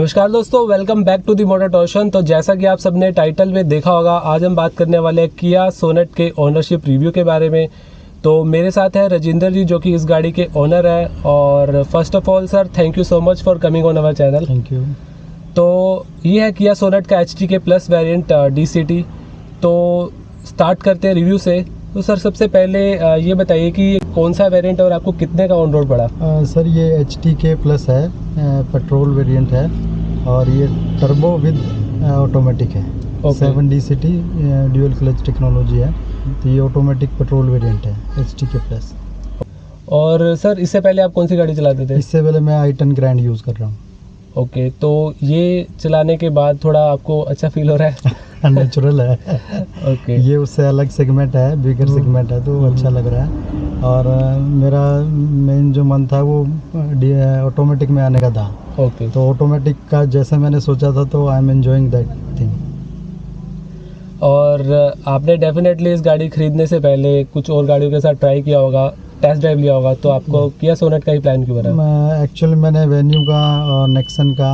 नमस्कार दोस्तों welcome back to the motor torsion तो जैसा कि आप सबने टाइटल में देखा होगा आज हम बात करने वाले हैं किया सोनेट के ओनरशिप रिव्यू के बारे में। तो मेरे साथ है राजेंद्र जी जो कि इस गाड़ी के ओनर है। और first of all sir thank you so much for coming on our channel thank you तो ये है किया सोनेट का H K plus variant D तो स्टार्ट करते हैं रिव्यू से। तो सर सबसे पहले ये बताइए कि कौन सा वेरिएंट और आपको कितने का ऑन रोड पड़ा? अ, सर ये एच टी के प्लस है पेट्रोल वेरिएंट है और ये टर्बो विद ऑटोमेटिक है। Seven D C T dual clutch technology है तो ये ऑटोमेटिक पेट्रोल वेरिएंट है एच टी के प्लस और सर इससे पहले आप कौन सी गाड़ी चलाते थे? इससे पहले मैं आई टेन ग्रैंड यूज़ कर रहा हूँ। ओके तो ये चलाने के बाद थोड़ा आपको अच्छा फील हो रहा है? नेचुरल है। ओके ये उससे अलग सेगमेंट है बिगर। सेगमेंट है तो। अच्छा लग रहा है। और मेरा मेन जो मन था वो ऑटोमेटिक में आने का था। ओके तो ऑटोमेटिक का जैसे मैंने सोचा था तो I am enjoying that thing और आपने डेफिनेटली इस गाड़ी खरीदने से पहले कुछ और गाड़ियों के साथ ट्राई किया होगा। टेस्ट ड्राइव लिया होगा तो आपको किया सोनेट का ही प्लान क्यों बना? मैं एक्चुअली मैंने वेन्यू का और नेक्सन का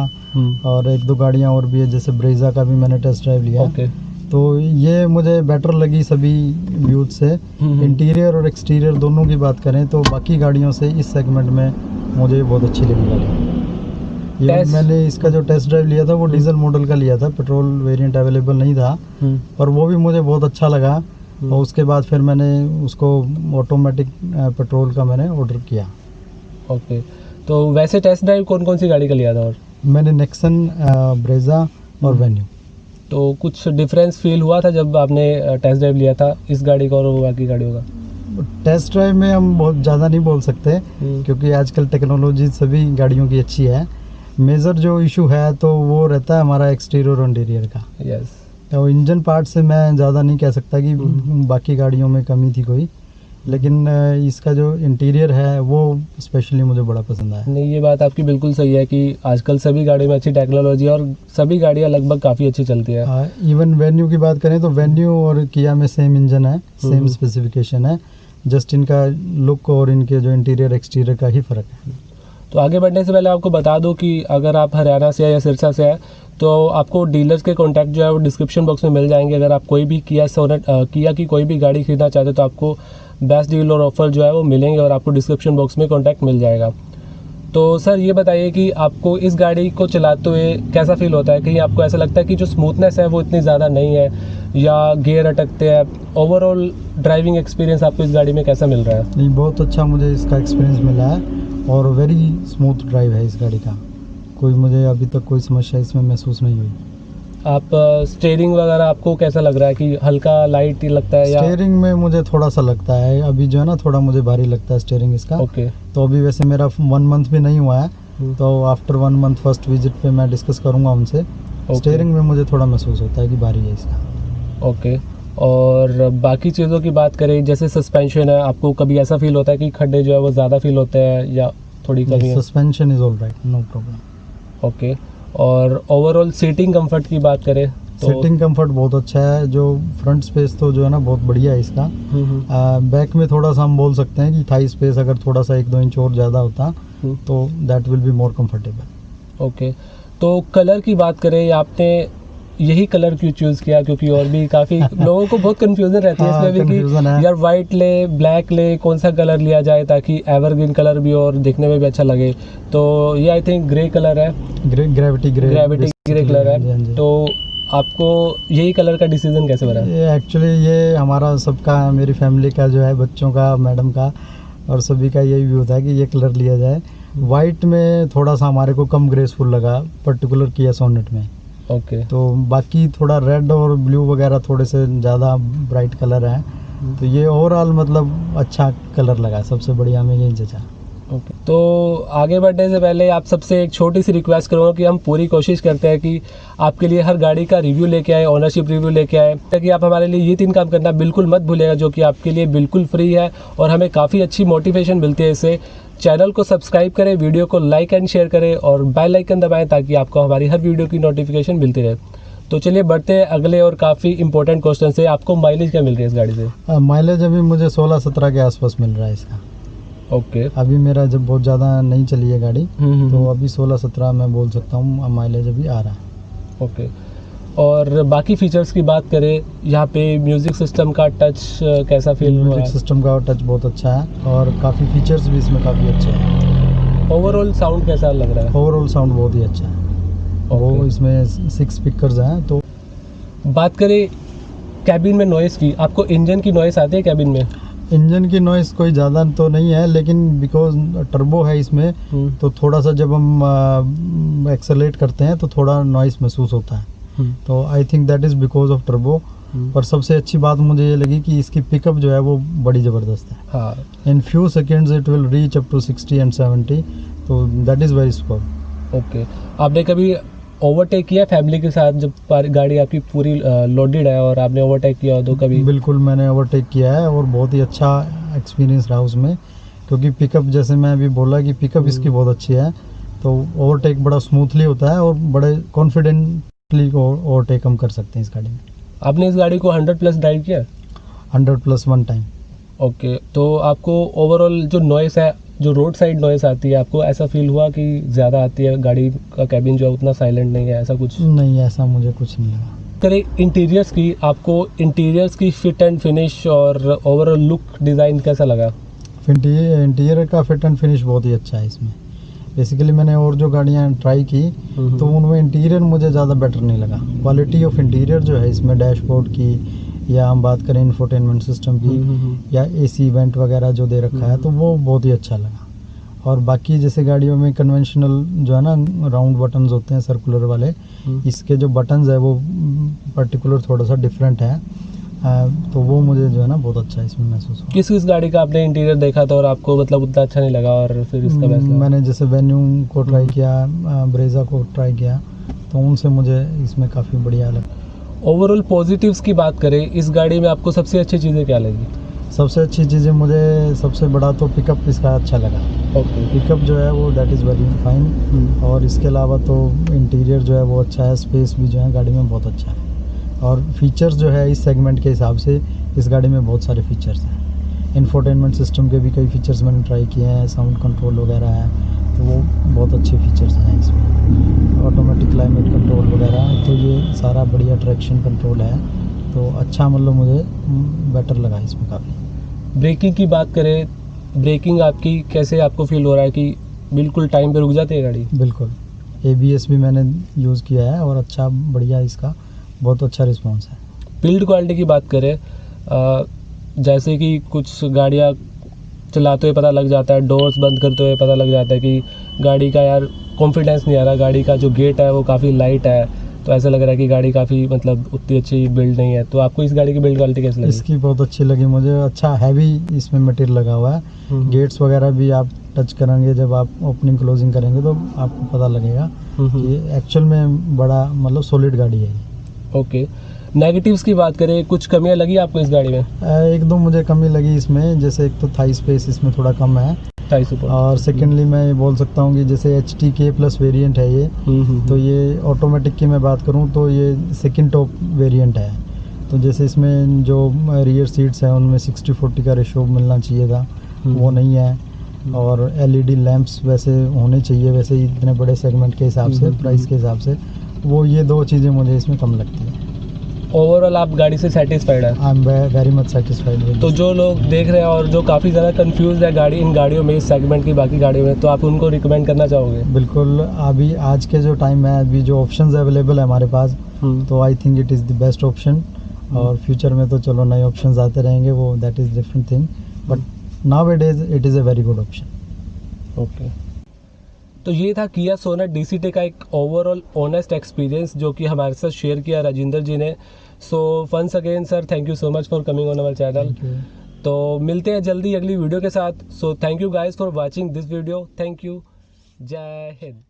और एक दो गाड़ियाँ और भी है जैसे ब्रेजा का भी मैंने टेस्ट ड्राइव लिया ओके तो ये मुझे बेटर लगी सभी व्यूज़ से। हम्म। इंटीरियर और एक्सटीरियर दोनों की बात करें तो बाकी गाड़ियों से इस सेगमेंट में मुझे बहुत अच्छी लगी गाड़ी। ये मैंने इसका जो टेस्ट ड्राइव लिया था वो डीजल मॉडल का लिया था पेट्रोल वेरिएंट अवेलेबल नहीं था। हम्म, पर वो भी मुझे बहुत अच्छा लगा। हम्म। और उसके बाद फिर मैंने उसको ऑटोमेटिक पेट्रोल का मैंने ऑर्डर किया। ओके तो वैसे टेस्ट ड्राइव कौन कौन सी गाड़ी का लिया था और? मैंने नेक्सन ब्रेजा और हम्म। वेन्यू तो कुछ डिफरेंस फील हुआ था जब आपने टेस्ट ड्राइव लिया था इस गाड़ी का और बाकी गाड़ियों का? टेस्ट ड्राइव में हम बहुत ज़्यादा नहीं बोल सकते हम्म, क्योंकि आजकल टेक्नोलॉजी सभी गाड़ियों की अच्छी है। मेजर जो इशू है तो वो रहता है हमारा एक्सटीरियर और इंटीरियर का। यस तो इंजन पार्ट से मैं ज़्यादा नहीं कह सकता कि हम्म। बाकी गाड़ियों में कमी थी कोई लेकिन इसका जो इंटीरियर है वो स्पेशली मुझे बड़ा पसंद आया नहीं ये बात आपकी बिल्कुल सही है कि आजकल सभी गाड़ियों में अच्छी टेक्नोलॉजी और सभी गाड़ियाँ लगभग काफ़ी अच्छी चलती है इवन वेन्यू की बात करें तो वेन्यू और किया में सेम इंजन है सेम हम्म। स्पेसिफिकेशन है जस्ट इनका लुक और इनके जो इंटीरियर एक्सटीरियर का ही फ़र्क है तो आगे बढ़ने से पहले आपको बता दूँ कि अगर आप हरियाणा से या सिरसा से है तो आपको डीलर्स के कॉन्टैक्ट जो है वो डिस्क्रिप्शन बॉक्स में मिल जाएँगे। अगर आप कोई भी किया सोनेट किया की कोई भी गाड़ी खरीदना चाहते हो तो आपको बेस्ट डील और ऑफ़र जो है वो मिलेंगे और आपको डिस्क्रिप्शन बॉक्स में कॉन्टैक्ट मिल जाएगा। तो सर, ये बताइए कि आपको इस गाड़ी को चलाते हुए कैसा फील होता है? कहीं आपको ऐसा लगता है कि जो स्मूथनेस है वो इतनी ज़्यादा नहीं है, या गियर अटकते हैं? ओवरऑल ड्राइविंग एक्सपीरियंस आपको इस गाड़ी में कैसा मिल रहा है? नहीं, बहुत अच्छा मुझे इसका एक्सपीरियंस मिला है और वेरी स्मूथ ड्राइव है इस गाड़ी का। कोई मुझे अभी तक कोई समस्या इसमें महसूस नहीं हुई। आप स्टेयरिंग वगैरह आपको कैसा लग रहा है कि हल्का लाइट ही लगता है या स्टेयरिंग में मुझे थोड़ा सा लगता है। अभी जो है ना थोड़ा मुझे भारी लगता है स्टेयरिंग इसका। ओके तो अभी वैसे मेरा वन मंथ भी नहीं हुआ है। हम्म। तो after one month first visit पे मैं डिस्कस करूँगा उनसे। स्टेयरिंग में मुझे थोड़ा महसूस होता है कि भारी है इसका। ओके और बाकी चीज़ों की बात करें जैसे सस्पेंशन है आपको कभी ऐसा फील होता है कि खड्डे जो है वो ज़्यादा फील होते हैं या थोड़ी कमी suspension is all right no problem okay और ओवरऑल सीटिंग कंफर्ट की बात करें तो सीटिंग कंफर्ट बहुत अच्छा है। जो फ्रंट स्पेस तो जो है ना बहुत बढ़िया है इसका। हम्म, हम्म, बैक में थोड़ा सा हम बोल सकते हैं कि थाई स्पेस अगर थोड़ा सा एक दो इंच और ज़्यादा होता हम्म, तो that will be more comfortable okay तो कलर की बात करें आपने यही कलर क्यों चूज़ किया? क्योंकि और भी काफ़ी लोगों को बहुत कंफ्यूजन रहती है हाँ, इसमें भी कि यार वाइट ले ब्लैक ले कौन सा कलर लिया जाए ताकि एवरग्रीन कलर भी और दिखने में भी अच्छा लगे? तो ये आई थिंक ग्रे कलर है। Grey gravity grey gravity grey colour हाँ। हाँ है तो आपको यही कलर का डिसीज़न कैसे बना? ये एक्चुअली ये हमारा सबका मेरी फैमिली का जो है बच्चों का मैडम का और सभी का यही व्यू था कि ये कलर लिया जाए। वाइट में थोड़ा सा हमारे को कम ग्रेसफुल लगा पर्टिकुलर किया सोनेट में। ओके तो बाकी थोड़ा रेड और ब्लू वगैरह थोड़े से ज़्यादा ब्राइट कलर हैं। तो ये ओवरऑल मतलब अच्छा कलर लगा सबसे बढ़िया हमें यही जचा। तो आगे बढ़ने से पहले आप सबसे एक छोटी सी रिक्वेस्ट करूँगा कि हम पूरी कोशिश करते हैं कि आपके लिए हर गाड़ी का रिव्यू लेके आए ओनरशिप रिव्यू लेके आए, ताकि आप हमारे लिए ये तीन काम करना बिल्कुल मत भूलेगा जो कि आपके लिए बिल्कुल फ्री है और हमें काफ़ी अच्छी मोटिवेशन मिलती है इससे चैनल को सब्सक्राइब करें वीडियो को लाइक एंड शेयर करें और बेल आइकन दबाएँ, ताकि आपको हमारी हर वीडियो की नोटिफिकेशन मिलती रहे। तो चलिए बढ़ते हैं अगले और काफ़ी इंपॉर्टेंट क्वेश्चन से। आपको माइलेज क्या मिल रही है इस गाड़ी से? माइलेज अभी मुझे 16-17 के आसपास मिल रहा है इसका। Okay okay. अभी मेरा जब बहुत ज़्यादा नहीं चली है गाड़ी हम्म, हम्म, तो हम्म, अभी 16-17 मैं बोल सकता हूँ माइलेज अभी आ रहा है। Okay okay. और बाकी फीचर्स की बात करें यहाँ पे म्यूज़िक सिस्टम का टच कैसा फील हुआ म्यूज़िक सिस्टम का टच बहुत अच्छा है और काफ़ी फीचर्स भी इसमें काफ़ी अच्छे हैं। ओवरऑल साउंड कैसा लग रहा है? ओवरऑल साउंड बहुत ही अच्छा है। वो Okay. इसमें सिक्स स्पीकर्स हैं तो बात करें कैबिन में नॉइस की आपको इंजन की नॉइस आती है कैबिन में? इंजन की नॉइस कोई ज़्यादा तो नहीं है लेकिन बिकॉज़ टर्बो है इसमें हम्म, तो थोड़ा सा जब हम एक्सेलेट करते हैं तो थोड़ा नॉइस महसूस होता है। हम्म, तो I think that is because of turbo. और सबसे अच्छी बात मुझे ये लगी कि इसकी पिकअप जो है वो बड़ी ज़बरदस्त है। हाँ। In few seconds it will reach up to 60 and 70 तो that is very score okay आपने कभी ओवरटेक किया फैमिली के साथ जब गाड़ी आपकी पूरी लोडेड है और आपने ओवरटेक किया हो तो कभी? बिल्कुल मैंने ओवरटेक किया है और बहुत ही अच्छा एक्सपीरियंस रहा उसमें। क्योंकि पिकअप जैसे मैं अभी बोला कि पिकअप इसकी बहुत अच्छी है तो ओवरटेक बड़ा स्मूथली होता है और बड़े कॉन्फिडेंटली ओवरटेक हम कर सकते हैं इस गाड़ी में। आपने इस गाड़ी को 100 प्लस ड्राइव किया? Hundred plus one time okay तो आपको ओवरऑल जो नॉइस है जो रोड साइड नॉइस आती है आपको ऐसा फील हुआ कि ज़्यादा आती है गाड़ी का कैबिन जो है उतना साइलेंट नहीं है ऐसा कुछ? नहीं ऐसा मुझे कुछ नहीं लगा। करें इंटीरियर्स की आपको इंटीरियर्स की फिट एंड फिनिश और ओवरऑल लुक डिज़ाइन कैसा लगा? इंटीरियर का फिट एंड फिनिश बहुत ही अच्छा है इसमें। बेसिकली मैंने और जो गाड़ियाँ ट्राई की हम्म, तो उनमें इंटीरियर मुझे ज़्यादा बेटर नहीं लगा। क्वालिटी ऑफ़ इंटीरियर जो है इसमें डैशबोर्ड की या हम बात करें इन्फोटेनमेंट सिस्टम की हम्म, हम्म, या एसी इवेंट वगैरह जो दे रखा है तो वो बहुत ही अच्छा लगा। और बाकी जैसे गाड़ियों में कन्वेंशनल जो है ना राउंड बटन्स होते हैं सर्कुलर वाले हम्म। इसके जो बटन्स है वो पर्टिकुलर थोड़ा सा डिफरेंट है। तो वो मुझे जो है ना बहुत अच्छा इसमें महसूस हुआ। किस किस गाड़ी का आपने इंटीरियर देखा था और आपको मतलब उतना अच्छा नहीं लगा और फिर इसका हम्म, मैंने जैसे वेन्यू को ट्राई हम्म। किया ब्रेजा को ट्राई किया तो उनसे मुझे इसमें काफ़ी बढ़िया लगा। ओवरऑल पॉजिटिव्स की बात करें इस गाड़ी में आपको सबसे अच्छी चीज़ें क्या लगी? सबसे अच्छी चीज़ें मुझे सबसे बड़ा तो पिकअप इसका अच्छा लगा। ओके पिकअप जो है वो दैट इज़ वेरी फाइन और इसके अलावा तो इंटीरियर जो है वो अच्छा है स्पेस भी जो है गाड़ी में बहुत अच्छा है। और फीचर्स जो है इस सेगमेंट के हिसाब से इस गाड़ी में बहुत सारे फीचर्स हैं। इन्फोटेनमेंट सिस्टम के भी कई फीचर्स मैंने ट्राई किए हैं साउंड कंट्रोल वगैरह है। तो वो बहुत अच्छे फीचर्स हैं इसमें। ऑटोमेटिक क्लाइमेट कंट्रोल वगैरह तो ये सारा बढ़िया ट्रैक्शन कंट्रोल है। तो अच्छा मतलब मुझे बेटर लगा इसमें काफ़ी। ब्रेकिंग की बात करें ब्रेकिंग आपकी कैसे आपको फील हो रहा है कि बिल्कुल टाइम पे रुक जाती है गाड़ी? बिल्कुल। एबीएस भी मैंने यूज़ किया है और अच्छा बढ़िया इसका बहुत अच्छा रिस्पॉन्स है। बिल्ड क्वालिटी की बात करें जैसे कि कुछ गाड़ियाँ चलाते हुए पता लग जाता है डोर्स बंद करते हुए पता लग जाता है कि गाड़ी का यार कॉन्फिडेंस नहीं आ रहा गाड़ी का जो गेट है वो काफ़ी लाइट है। तो ऐसा लग रहा है कि गाड़ी काफ़ी मतलब उतनी अच्छी बिल्ड नहीं है। तो आपको इस गाड़ी की बिल्ड क्वालिटी कैसी लगी? इसकी बहुत अच्छी लगी मुझे। अच्छा हैवी इसमें मटेरियल लगा हुआ है। हम्म, गेट्स वगैरह भी आप टच करेंगे जब आप ओपनिंग क्लोजिंग करेंगे तो आपको पता लगेगा हम्म, कि हम्म, एक्चुअल में बड़ा मतलब सॉलिड गाड़ी है। ओके नेगेटिव्स की बात करें कुछ कमियाँ लगी आपको इस गाड़ी में? एक दो मुझे कमी लगी इसमें जैसे एक तो थाई स्पेस इसमें थोड़ा कम है। और सेकेंडली मैं ये बोल सकता हूँ कि जैसे H T K plus variant है ये हम्म, हम्म, तो ये ऑटोमेटिक की मैं बात करूँ तो ये सेकेंड टॉप वेरिएंट है। तो जैसे इसमें जो रियर सीट्स हैं उनमें 60 40 का रेशो मिलना चाहिए था हम्म, वो नहीं है। और एलईडी लैंप्स वैसे होने चाहिए वैसे इतने बड़े सेगमेंट के हिसाब से हम्म, प्राइस के हिसाब से वो ये दो चीज़ें मुझे इसमें कम लगती है। ओवरऑल आप गाड़ी से सेटिस्फाइड है? I am very much satisfied तो जो लोग देख रहे हैं और जो काफ़ी ज़्यादा कंफ्यूज है गाड़ी इन गाड़ियों में इस सेगमेंट की बाकी गाड़ियों में तो आप उनको रिकमेंड करना चाहोगे? बिल्कुल अभी आज के जो टाइम है अभी जो ऑप्शन अवेलेबल है हमारे पास तो I think it is the best option और फ्यूचर में तो चलो नए ऑप्शन आते रहेंगे वो that is different thing but now it is it is a very good option okay तो ये था किया सोनेट डी सी का एक ओवरऑल ऑनेस्ट एक्सपीरियंस जो कि हमारे साथ शेयर किया राजेंद्र जी ने। So fans again sir thank you so much for coming on our channel तो मिलते हैं जल्दी अगली वीडियो के साथ। So thank you guys for watching this video thank you जय हिंद